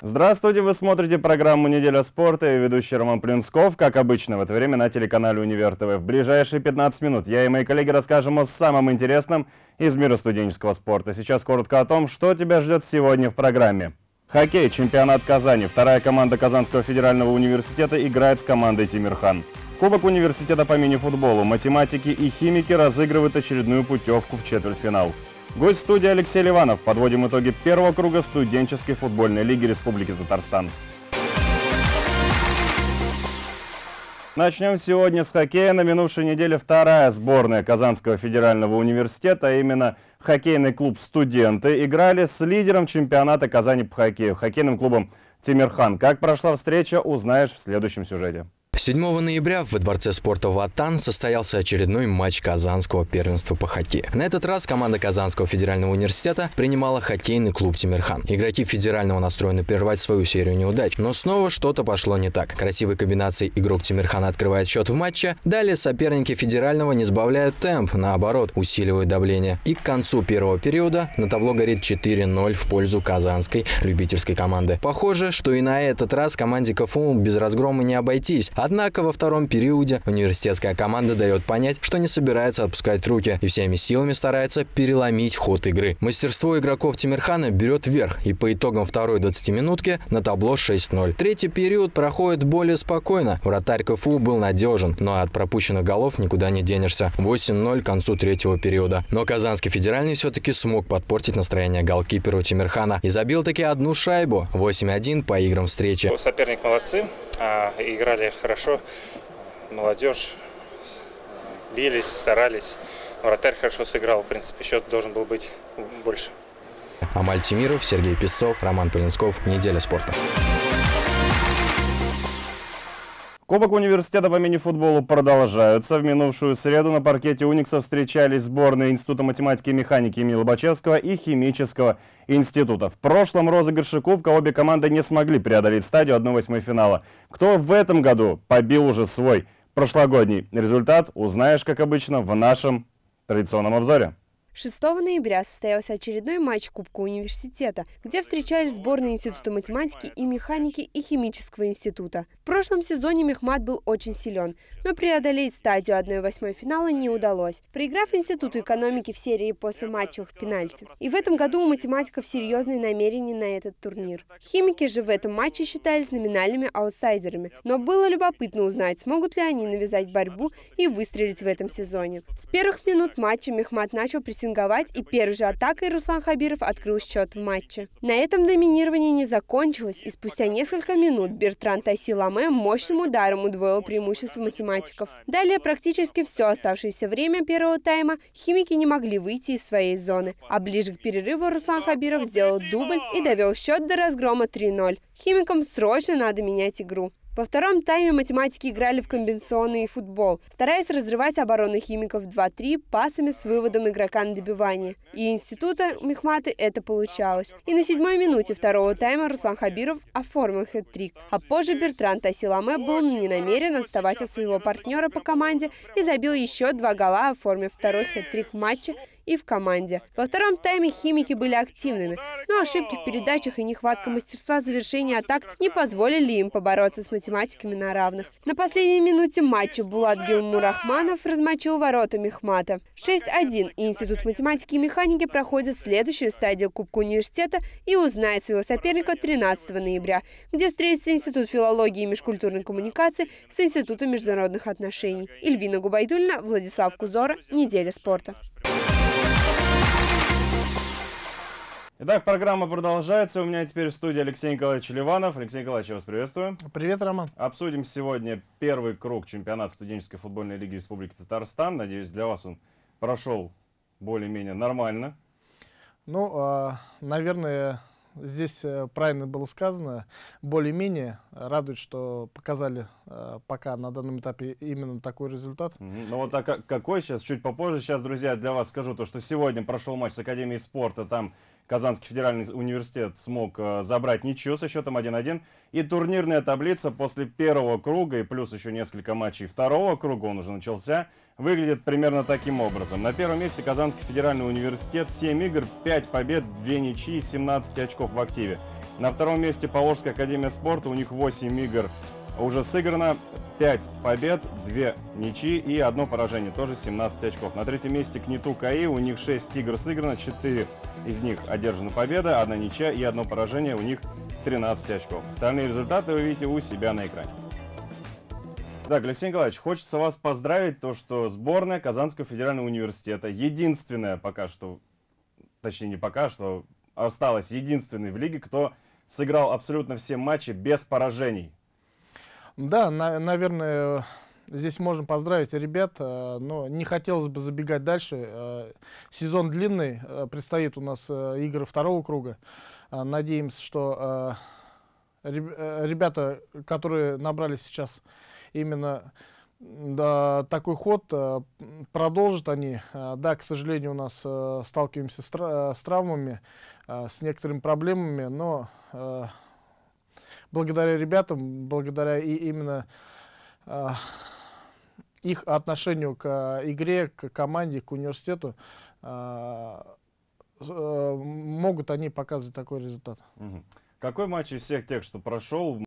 Здравствуйте, вы смотрите программу «Неделя спорта» и ведущий Роман Плинсков, как обычно в это время на телеканале «Универ ТВ». В ближайшие 15 минут я и мои коллеги расскажем о самом интересном из мира студенческого спорта. Сейчас коротко о том, что тебя ждет сегодня в программе. Хоккей, чемпионат Казани. Вторая команда Казанского федерального университета играет с командой Тимирхан. Кубок университета по мини-футболу. Математики и химики разыгрывают очередную путевку в четвертьфинал. Гость студии Алексей Ливанов. Подводим итоги первого круга студенческой футбольной лиги Республики Татарстан. Начнем сегодня с хоккея. На минувшей неделе вторая сборная Казанского федерального университета, а именно хоккейный клуб «Студенты», играли с лидером чемпионата Казани по хоккею, хоккейным клубом «Тимирхан». Как прошла встреча, узнаешь в следующем сюжете. 7 ноября в Дворце спорта «Ватан» состоялся очередной матч Казанского первенства по хоккею. На этот раз команда Казанского федерального университета принимала хоккейный клуб «Тимирхан». Игроки федерального настроены прервать свою серию неудач, но снова что-то пошло не так. Красивой комбинацией игрок «Тимирхана» открывает счет в матче, далее соперники федерального не сбавляют темп, наоборот, усиливают давление. И к концу первого периода на табло горит 4-0 в пользу казанской любительской команды. Похоже, что и на этот раз команде КФУ без разгрома не обойтись, а Однако во втором периоде университетская команда дает понять, что не собирается отпускать руки и всеми силами старается переломить ход игры. Мастерство игроков Тимирхана берет вверх и по итогам второй 20-минутки на табло 6-0. Третий период проходит более спокойно. Вратарь КФУ был надежен, но от пропущенных голов никуда не денешься. 8-0 к концу третьего периода. Но Казанский федеральный все-таки смог подпортить настроение голкиперу Тимирхана и забил таки одну шайбу. 8-1 по играм встречи. Соперник молодцы, играли хорошо хорошо. Молодежь бились, старались. Вратарь хорошо сыграл. В принципе, счет должен был быть больше. Амаль Тимиров, Сергей Песцов, Роман Полинсков. Неделя спорта. Кубок университета по мини-футболу продолжаются. В минувшую среду на паркете Уникса встречались сборные Института математики и механики имени Лобачевского и Химического института. В прошлом розыгрыше Кубка обе команды не смогли преодолеть стадию 1-8 финала. Кто в этом году побил уже свой прошлогодний результат, узнаешь, как обычно, в нашем традиционном обзоре. 6 ноября состоялся очередной матч Кубка университета, где встречались сборные Института математики и механики и Химического института. В прошлом сезоне Мехмат был очень силен, но преодолеть стадию 1-8 финала не удалось, проиграв Институту экономики в серии после матчевых пенальти. И в этом году у математиков серьезные намерения на этот турнир. Химики же в этом матче считались номинальными аутсайдерами, но было любопытно узнать, смогут ли они навязать борьбу и выстрелить в этом сезоне. С первых минут матча Мехмат начал прессинговать прессинговать, и первой же атакой Руслан Хабиров открыл счет в матче. На этом доминирование не закончилось, и спустя несколько минут Бертран Тайсиламе мощным ударом удвоил преимущество математиков. Далее практически все оставшееся время первого тайма химики не могли выйти из своей зоны, а ближе к перерыву Руслан Хабиров сделал дубль и довел счет до разгрома 3-0. Химикам срочно надо менять игру. Во втором тайме математики играли в комбинационный футбол, стараясь разрывать оборону химиков 2-3 пасами с выводом игрока на добивание. И института Мехматы это получалось. И на седьмой минуте второго тайма Руслан Хабиров оформил хэт-трик. А позже Бертран Тасиламе был не намерен отставать от своего партнера по команде и забил еще два гола, оформив второй хэт-трик матча и в команде. Во втором тайме химики были активными, но ошибки в передачах и нехватка мастерства завершения атак не позволили им побороться с математиками на равных. На последней минуте матча Булат Гилмурахманов размочил ворота Мехмата. 6-1 и Институт математики и механики проходит следующую стадию Кубка университета и узнает своего соперника 13 ноября, где встретится Институт филологии и межкультурной коммуникации с Институтом международных отношений. Ильвина Губайдульна, Владислав Кузора. Неделя спорта. Итак, программа продолжается. У меня теперь в студии Алексей Николаевич Ливанов. Алексей Николаевич, я вас приветствую. Привет, Роман. Обсудим сегодня первый круг чемпионата студенческой футбольной лиги Республики Татарстан. Надеюсь, для вас он прошел более-менее нормально. Ну, а, наверное, здесь э, правильно было сказано. Более-менее радует, что показали э, пока на данном этапе именно такой результат. Ну вот а какой сейчас, чуть попозже. Сейчас, друзья, для вас скажу то, что сегодня прошел матч с Академией спорта. Там Казанский федеральный университет смог э, забрать ничью со счетом 1-1. И турнирная таблица после первого круга и плюс еще несколько матчей второго круга, он уже начался, выглядит примерно таким образом. На первом месте Казанский федеральный университет, 7 игр, 5 побед, 2 ничьи, 17 очков в активе. На втором месте Поволжская академия спорта, у них 8 игр уже сыграно, 5 побед, 2 ничьи и одно поражение, тоже 17 очков. На третьем месте Кнету КАИ, у них 6 игр сыграно, 4 из них одержана победа, одна ничья и одно поражение, у них 13 очков. Остальные результаты вы видите у себя на экране. Так, Алексей Николаевич, хочется вас поздравить, то, что сборная Казанского федерального университета, единственная пока что, точнее не пока что, осталась единственной в лиге, кто сыграл абсолютно все матчи без поражений. Да, на, наверное, здесь можно поздравить ребят, э, но не хотелось бы забегать дальше. Э, сезон длинный, э, предстоит у нас игры второго круга. Надеемся, что ребята, которые набрали сейчас именно такой ход э, продолжат они. Э, да, к сожалению, у нас э, сталкиваемся с, травмами, с некоторыми проблемами, но благодаря ребятам, благодаря и именно их отношению к игре, к команде, к университету, могут они показывать такой результат. Какой матч из всех тех, что прошел,